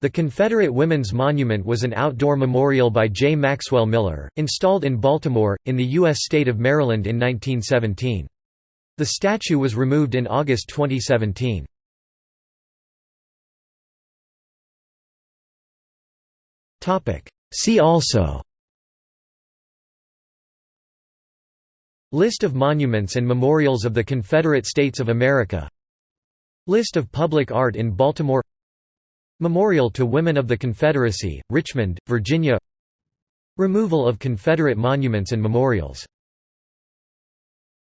The Confederate Women's Monument was an outdoor memorial by J. Maxwell Miller, installed in Baltimore, in the U.S. state of Maryland in 1917. The statue was removed in August 2017. See also List of monuments and memorials of the Confederate States of America List of public art in Baltimore Memorial to Women of the Confederacy, Richmond, Virginia. Removal of Confederate monuments and memorials